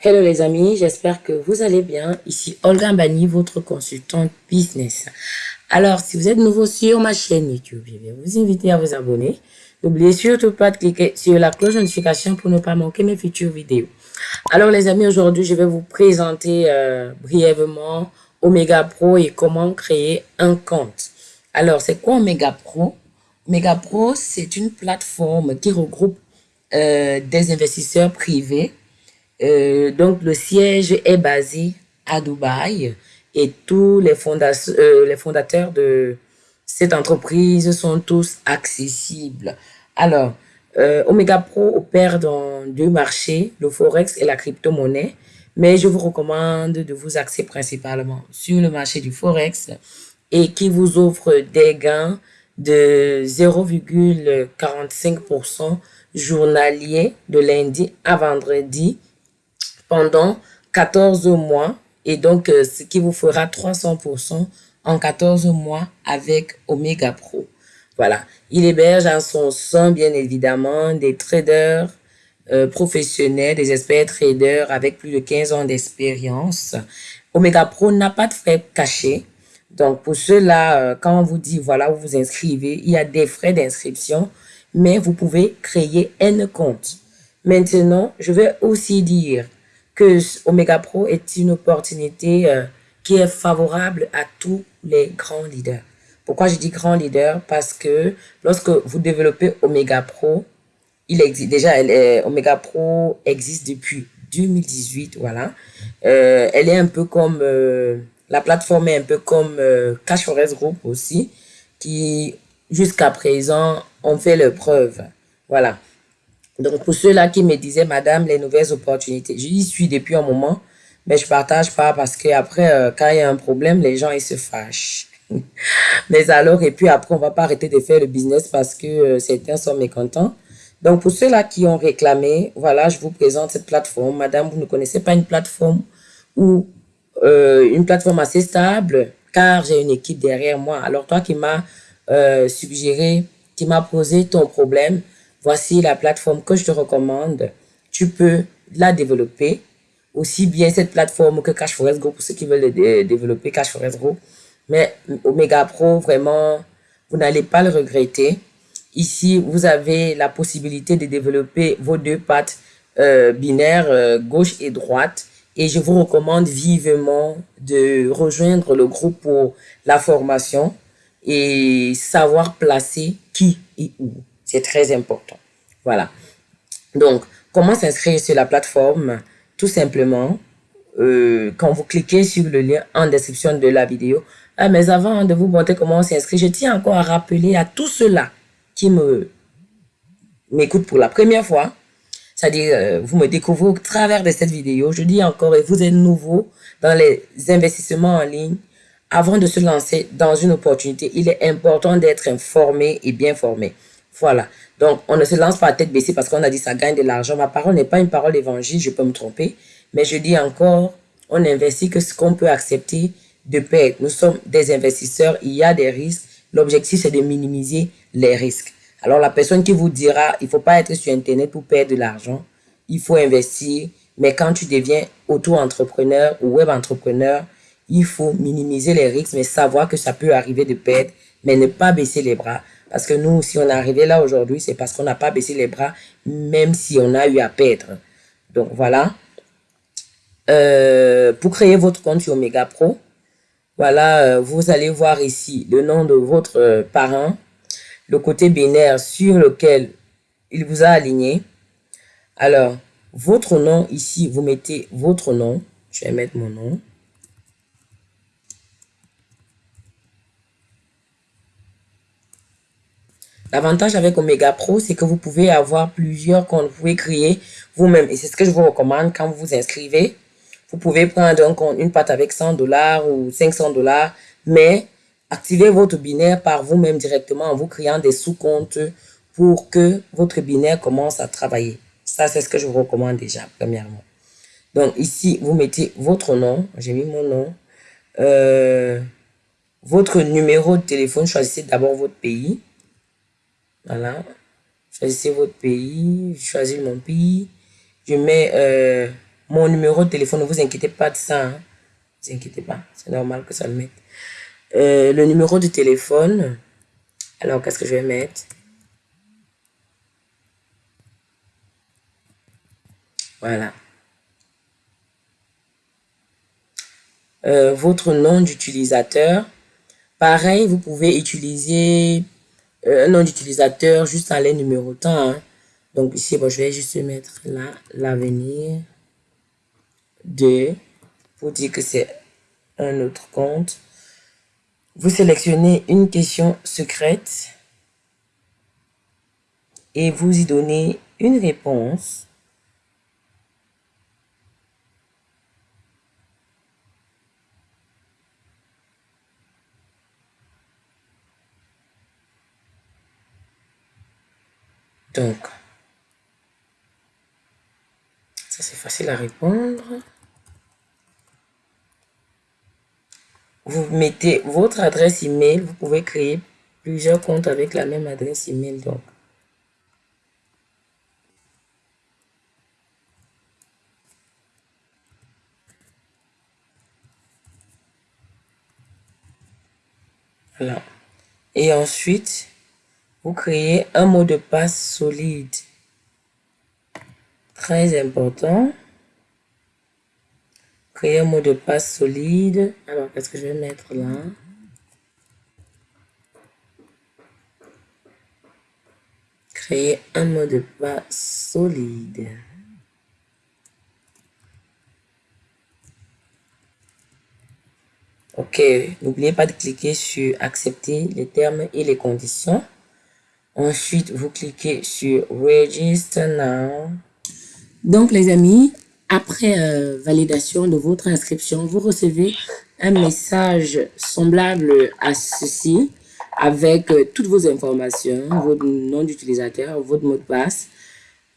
Hello les amis, j'espère que vous allez bien. Ici Olga Mbani, votre consultante business. Alors, si vous êtes nouveau sur ma chaîne YouTube, je vais vous inviter à vous abonner. N'oubliez surtout pas de cliquer sur la cloche de notification pour ne pas manquer mes futures vidéos. Alors les amis, aujourd'hui, je vais vous présenter euh, brièvement Omega Pro et comment créer un compte. Alors, c'est quoi Omega Pro? Omega Pro, c'est une plateforme qui regroupe euh, des investisseurs privés euh, donc, le siège est basé à Dubaï et tous les, euh, les fondateurs de cette entreprise sont tous accessibles. Alors, euh, Omega Pro opère dans deux marchés, le Forex et la crypto-monnaie, mais je vous recommande de vous axer principalement sur le marché du Forex et qui vous offre des gains de 0,45% journalier de lundi à vendredi pendant 14 mois et donc euh, ce qui vous fera 300% en 14 mois avec Omega Pro. Voilà, il héberge en son sein bien évidemment des traders euh, professionnels, des experts traders avec plus de 15 ans d'expérience. Omega Pro n'a pas de frais cachés. Donc pour cela, euh, quand on vous dit voilà, vous vous inscrivez, il y a des frais d'inscription, mais vous pouvez créer un compte. Maintenant, je vais aussi dire que Omega Pro est une opportunité euh, qui est favorable à tous les grands leaders. Pourquoi je dis grands leaders? Parce que lorsque vous développez Omega Pro, il existe déjà, elle est, Omega Pro existe depuis 2018, voilà. Euh, elle est un peu comme, euh, la plateforme est un peu comme Cash Forest Group aussi, qui jusqu'à présent ont fait leur preuve. Voilà. Donc, pour ceux-là qui me disaient, madame, les nouvelles opportunités, j'y suis depuis un moment, mais je partage pas parce que après, euh, quand il y a un problème, les gens, ils se fâchent. mais alors, et puis après, on va pas arrêter de faire le business parce que euh, certains sont mécontents. Donc, pour ceux-là qui ont réclamé, voilà, je vous présente cette plateforme. Madame, vous ne connaissez pas une plateforme ou euh, une plateforme assez stable, car j'ai une équipe derrière moi. Alors, toi qui m'as suggéré, qui m'a posé ton problème, voici la plateforme que je te recommande. Tu peux la développer, aussi bien cette plateforme que Cash Forest Group pour ceux qui veulent développer Cash Forest Group. Mais Omega Pro, vraiment, vous n'allez pas le regretter. Ici, vous avez la possibilité de développer vos deux pattes euh, binaires, euh, gauche et droite. Et je vous recommande vivement de rejoindre le groupe pour la formation et savoir placer qui et où. C'est très important. Voilà. Donc, comment s'inscrire sur la plateforme? Tout simplement, euh, quand vous cliquez sur le lien en description de la vidéo. Ah, mais avant de vous montrer comment s'inscrire, je tiens encore à rappeler à tous ceux-là qui m'écoutent pour la première fois, c'est-à-dire euh, vous me découvrez au travers de cette vidéo. Je dis encore, et vous êtes nouveau dans les investissements en ligne, avant de se lancer dans une opportunité, il est important d'être informé et bien formé. Voilà. Donc, on ne se lance pas à tête baissée parce qu'on a dit ça gagne de l'argent. Ma parole n'est pas une parole évangile, je peux me tromper. Mais je dis encore, on investit que ce qu'on peut accepter de perdre. Nous sommes des investisseurs, il y a des risques. L'objectif, c'est de minimiser les risques. Alors, la personne qui vous dira, il faut pas être sur Internet pour perdre de l'argent. Il faut investir. Mais quand tu deviens auto-entrepreneur ou web-entrepreneur, il faut minimiser les risques, mais savoir que ça peut arriver de perdre, mais ne pas baisser les bras. Parce que nous, si on est arrivé là aujourd'hui, c'est parce qu'on n'a pas baissé les bras, même si on a eu à perdre. Donc, voilà. Euh, pour créer votre compte sur Omega Pro, voilà, euh, vous allez voir ici le nom de votre euh, parent, le côté binaire sur lequel il vous a aligné. Alors, votre nom ici, vous mettez votre nom. Je vais mettre mon nom. L'avantage avec Omega Pro, c'est que vous pouvez avoir plusieurs comptes. Vous pouvez créer vous-même. Et c'est ce que je vous recommande quand vous vous inscrivez. Vous pouvez prendre un compte, une patte avec 100 dollars ou 500 dollars, mais activez votre binaire par vous-même directement en vous créant des sous-comptes pour que votre binaire commence à travailler. Ça, c'est ce que je vous recommande déjà, premièrement. Donc, ici, vous mettez votre nom. J'ai mis mon nom. Euh, votre numéro de téléphone. Choisissez d'abord votre pays. Voilà. Choisissez votre pays. Je choisis mon pays. Je mets euh, mon numéro de téléphone. Ne vous inquiétez pas de ça. Hein. Vous inquiétez pas. C'est normal que ça le mette. Euh, le numéro de téléphone. Alors, qu'est-ce que je vais mettre? Voilà. Euh, votre nom d'utilisateur. Pareil, vous pouvez utiliser un nom d'utilisateur juste en les numérotant. Hein. Donc ici, bon, je vais juste mettre là, l'avenir de, pour dire que c'est un autre compte. Vous sélectionnez une question secrète et vous y donnez une réponse. Donc, ça c'est facile à répondre. Vous mettez votre adresse email. Vous pouvez créer plusieurs comptes avec la même adresse email. Donc, voilà. Et ensuite, vous créez un mot de passe solide. Très important. Créer un mot de passe solide. Alors, qu'est-ce que je vais mettre là? Créer un mot de passe solide. OK. N'oubliez pas de cliquer sur accepter les termes et les conditions. Ensuite, vous cliquez sur Register Now. Donc, les amis, après euh, validation de votre inscription, vous recevez un message semblable à ceci avec euh, toutes vos informations, votre nom d'utilisateur, votre mot de passe,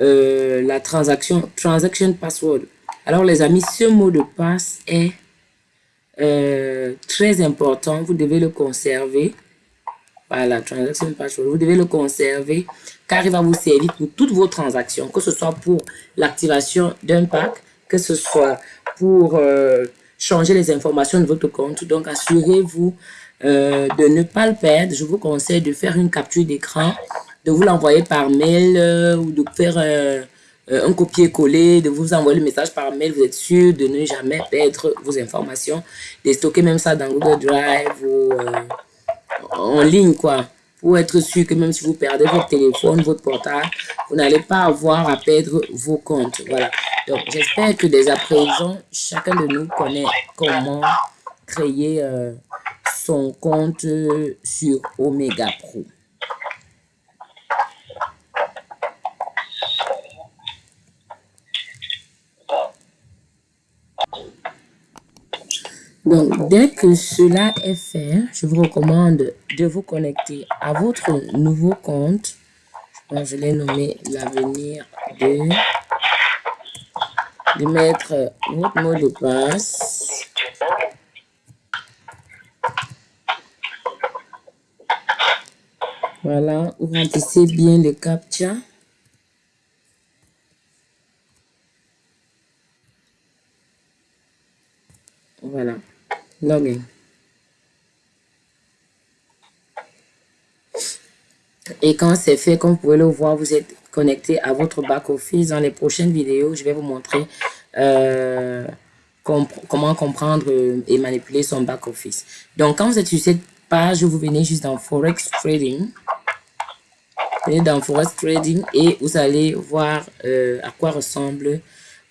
euh, la transaction, transaction password. Alors les amis, ce mot de passe est très important. Vous devez le conserver la transaction password. Vous devez le conserver car il va vous servir pour toutes vos transactions, que ce soit pour l'activation d'un pack, que ce soit pour euh, changer les informations de votre compte. Donc, assurez-vous euh, de ne pas le perdre. Je vous conseille de faire une capture d'écran, de vous l'envoyer par mail euh, ou de faire un copier-coller, de vous envoyer le message par mail. Vous êtes sûr de ne jamais perdre vos informations, de stocker même ça dans Google Drive ou en ligne, quoi. Pour être sûr que même si vous perdez votre téléphone, votre portable, vous n'allez pas avoir à perdre vos comptes. Voilà. Donc, j'espère que dès à présent, chacun de nous connaît comment créer euh, son compte sur Omega Pro. Donc, dès que cela est fait, je vous recommande de vous connecter à votre nouveau compte. je l'ai nommé l'avenir de, de mettre votre mot de passe. Voilà, vous remplissez bien le captcha. Voilà. Login. Et quand c'est fait, comme vous pouvez le voir, vous êtes connecté à votre back-office. Dans les prochaines vidéos, je vais vous montrer euh, comment comprendre et manipuler son back-office. Donc, quand vous êtes sur cette page, vous venez juste dans Forex Trading. Vous venez dans Forex Trading et vous allez voir euh, à quoi ressemble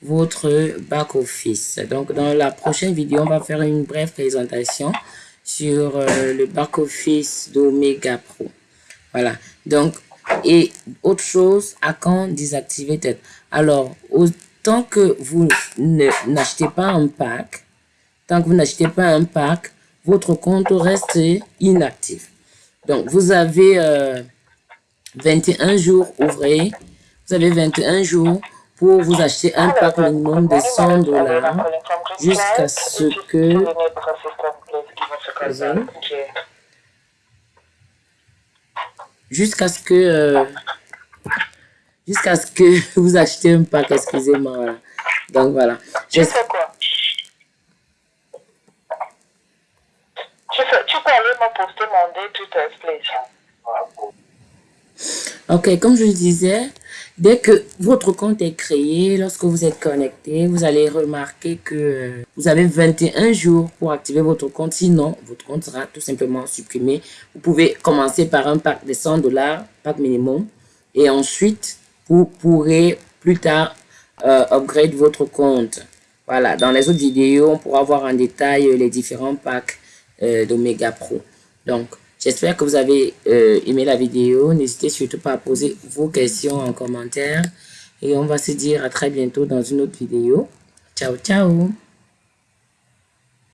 votre back-office. Donc, dans la prochaine vidéo, on va faire une brève présentation sur euh, le back-office d'Omega Pro. Voilà. Donc, et autre chose, à quand désactiver tête. Alors, autant que vous n'achetez pas un pack, tant que vous n'achetez pas un pack, votre compte reste inactif. Donc, vous avez 21 euh, jours ouvrés. Vous avez 21 jours pour vous acheter un pack minimum de 100 dollars jusqu'à ce que jusqu'à ce que euh, jusqu'à ce que vous achetez un pack excusez-moi Donc voilà. Tu fais quoi? Tu, fais, tu peux aller me poster mon to please. Ok, comme je le disais, dès que votre compte est créé, lorsque vous êtes connecté, vous allez remarquer que vous avez 21 jours pour activer votre compte. Sinon, votre compte sera tout simplement supprimé. Vous pouvez commencer par un pack de 100 dollars, pack minimum. Et ensuite, vous pourrez plus tard euh, upgrade votre compte. Voilà, dans les autres vidéos, on pourra voir en détail les différents packs euh, d'Omega Pro. Donc, j'espère que vous avez euh, aimé la vidéo. N'hésitez surtout pas à poser vos questions en commentaire. Et on va se dire à très bientôt dans une autre vidéo. Ciao, ciao